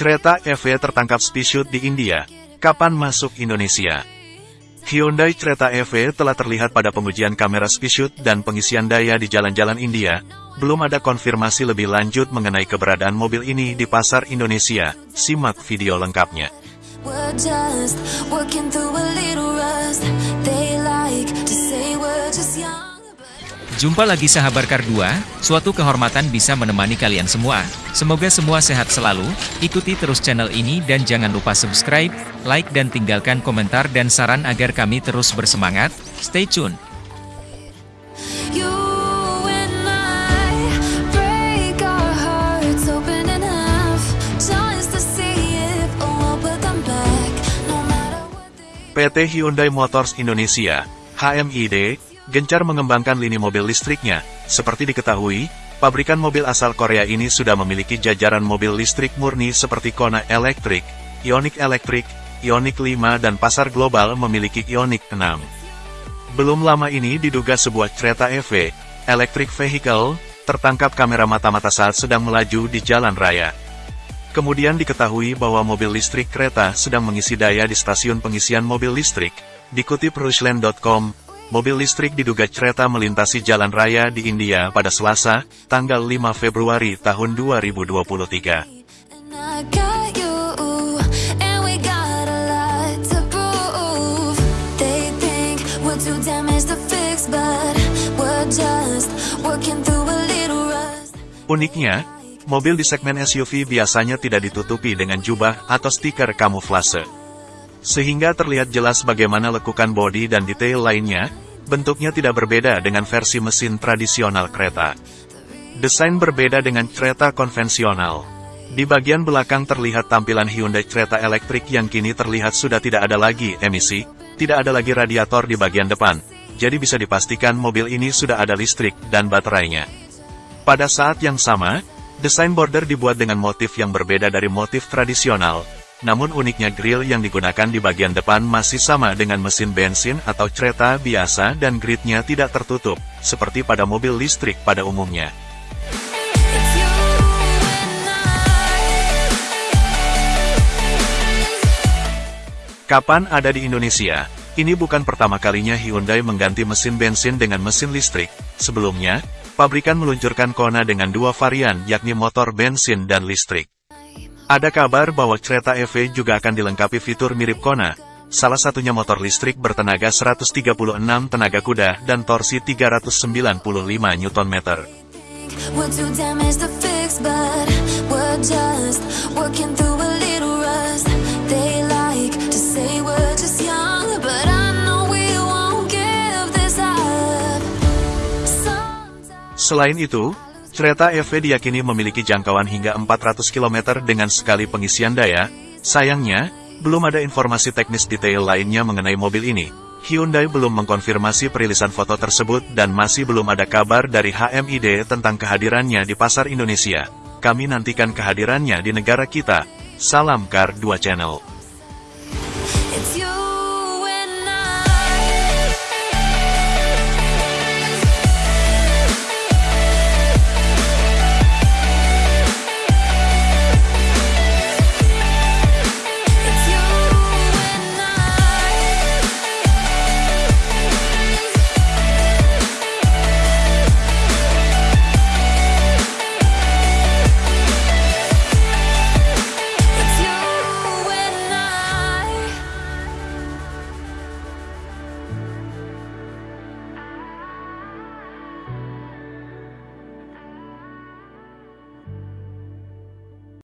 Cerita EV tertangkap spesial di India. Kapan masuk Indonesia? Hyundai Creta EV telah terlihat pada pengujian kamera speed dan pengisian daya di jalan-jalan India. Belum ada konfirmasi lebih lanjut mengenai keberadaan mobil ini di pasar Indonesia. Simak video lengkapnya. Jumpa lagi sahabat Kar 2, suatu kehormatan bisa menemani kalian semua. Semoga semua sehat selalu, ikuti terus channel ini dan jangan lupa subscribe, like dan tinggalkan komentar dan saran agar kami terus bersemangat. Stay tune! PT Hyundai Motors Indonesia, HMID, gencar mengembangkan lini mobil listriknya. Seperti diketahui, pabrikan mobil asal Korea ini sudah memiliki jajaran mobil listrik murni seperti Kona Electric, Ioniq Electric, Ioniq 5 dan pasar global memiliki Ioniq 6. Belum lama ini diduga sebuah kereta EV, electric vehicle, tertangkap kamera mata-mata saat sedang melaju di jalan raya. Kemudian diketahui bahwa mobil listrik kereta sedang mengisi daya di stasiun pengisian mobil listrik. Dikutip Rusland.com, mobil listrik diduga kereta melintasi jalan raya di India pada Selasa, tanggal 5 Februari tahun 2023. And I got you, and we got a lot to prove. They think we're too damaged to fix, but we're just working through a little rust. Uniknya, mobil di segmen SUV biasanya tidak ditutupi dengan jubah atau stiker kamuflase. Sehingga terlihat jelas bagaimana lekukan bodi dan detail lainnya, bentuknya tidak berbeda dengan versi mesin tradisional kereta. Desain berbeda dengan kereta konvensional. Di bagian belakang terlihat tampilan Hyundai kereta elektrik yang kini terlihat sudah tidak ada lagi emisi, tidak ada lagi radiator di bagian depan, jadi bisa dipastikan mobil ini sudah ada listrik dan baterainya. Pada saat yang sama, desain border dibuat dengan motif yang berbeda dari motif tradisional, namun uniknya grill yang digunakan di bagian depan masih sama dengan mesin bensin atau kereta biasa dan gridnya tidak tertutup, seperti pada mobil listrik pada umumnya. Kapan ada di Indonesia? Ini bukan pertama kalinya Hyundai mengganti mesin bensin dengan mesin listrik. Sebelumnya, pabrikan meluncurkan Kona dengan dua varian yakni motor bensin dan listrik. Ada kabar bahwa kereta EV juga akan dilengkapi fitur mirip Kona. Salah satunya motor listrik bertenaga 136 tenaga kuda dan torsi 395 Nm. Selain itu, kereta EV diyakini memiliki jangkauan hingga 400 km dengan sekali pengisian daya. Sayangnya, belum ada informasi teknis detail lainnya mengenai mobil ini. Hyundai belum mengkonfirmasi perilisan foto tersebut dan masih belum ada kabar dari HMID tentang kehadirannya di pasar Indonesia. Kami nantikan kehadirannya di negara kita. Salam Kar 2 Channel.